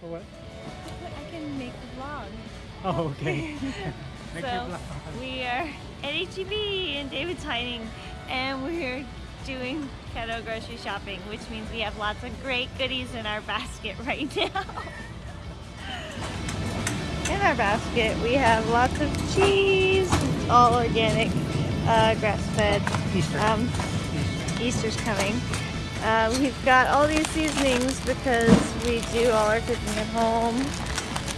For what? I can make a vlog. Oh, okay. Make so vlog. we are at HEB and David's hiding and we're doing keto grocery shopping, which means we have lots of great goodies in our basket right now. In our basket, we have lots of cheese, all organic, uh, grass-fed. Easter. Um, Easter's coming. Uh, we've got all these seasonings because we do all our cooking at home.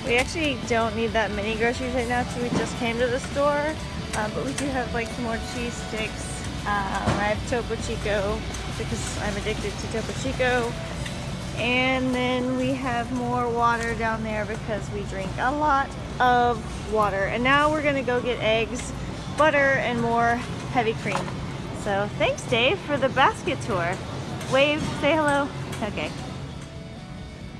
We actually don't need that many groceries right now because we just came to the store. Uh, but we do have like some more cheese sticks. Um, I have Topo Chico because I'm addicted to Topo Chico. And then we have more water down there because we drink a lot of water. And now we're gonna go get eggs, butter, and more heavy cream. So thanks Dave for the basket tour. Wave, say hello. Okay.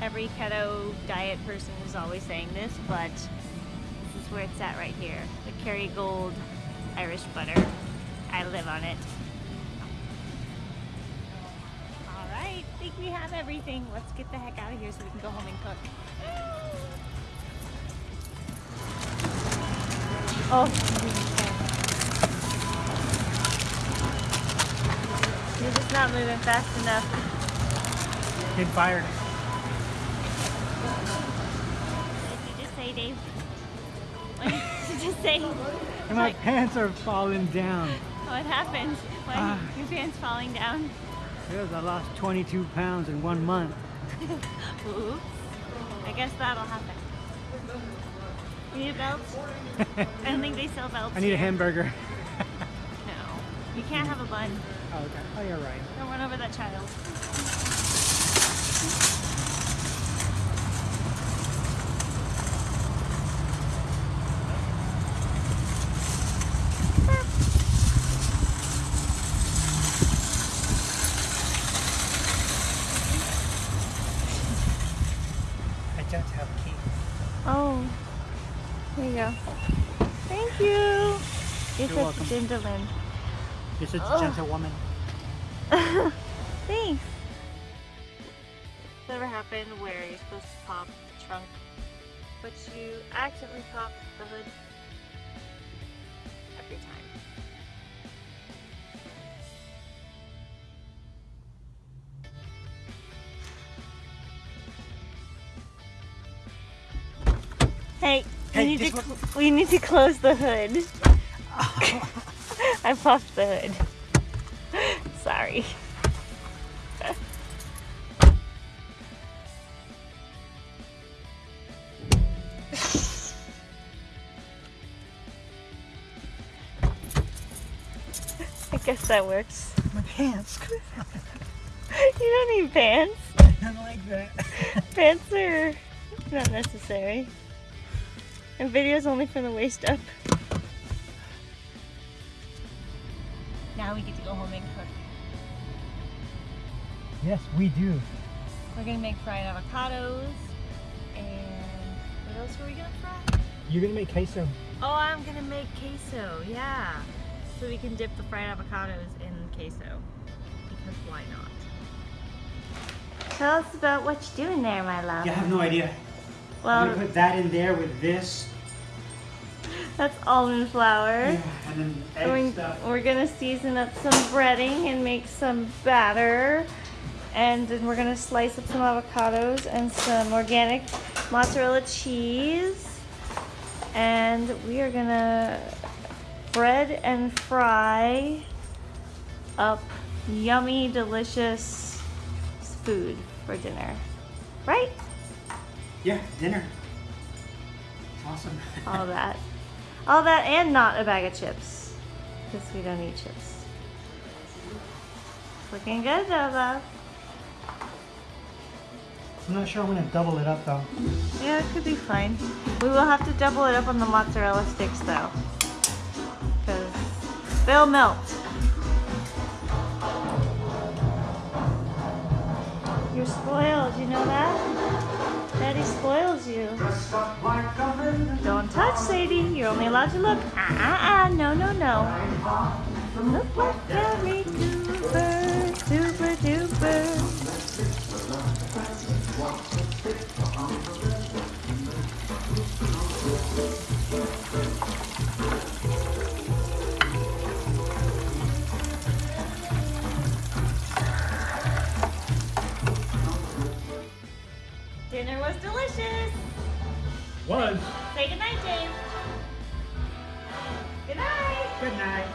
Every keto diet person is always saying this, but this is where it's at right here. The Kerrygold Irish butter. I live on it. All right, I think we have everything. Let's get the heck out of here so we can go home and cook. Oh, not moving fast enough. Get fired. What did you just say, Dave? What did you just say? And my pants are falling down. What happened? Why Ah. your pants falling down? Because I lost 22 pounds in one month. Oops. I guess that'll happen. You need a belt? I don't think they sell belts. I need a hamburger. You can't have a bun. Oh, okay. Oh, you're right. Don't run over that child. I don't have a key. Oh. There you go. Thank you. You're, You're welcome. a gentleman. You're such Oh. a gentlewoman. Thanks. This ever happened where you're supposed to pop the trunk, but you accidentally pop the hood every time? Hey, Hey, we, need to, we need to close the hood. I popped the hood. Sorry. I guess that works. My pants. You don't need pants. I don't like that. Pants are not necessary. And video's only from the waist up. Now we get to go home and cook. yes, we do. We're gonna make fried avocados. And what else are we gonna fry? You're gonna make queso. Oh, I'm gonna make queso, yeah. So we can dip the fried avocados in queso. Because why not? Tell us about what you're doing there, my love. Yeah, I have no idea. Well, I'm gonna put that in there with this. That's almond flour. Yeah, and then egg And we- stuff. We're gonna season up some breading and make some batter. And then we're gonna slice up some avocados and some organic mozzarella cheese. And we are gonna bread and fry up yummy, delicious food for dinner. Right? Yeah, dinner. Awesome. All that. All that and not a bag of chips. Because we don't eat chips. Looking good though, love. I'm not sure I'm gonna double it up though. Yeah, it could be fine. We will have to double it up on the mozzarella sticks though. Because they'll melt. You're spoiled, you know that? Daddy spoils you. Don't touch, Sadie. You're only allowed to look. Ah, ah, ah. No, no, no. Look Gary Cooper. Super duper. Dinner was delicious! Was. Say goodnight, James. Good night. Good night.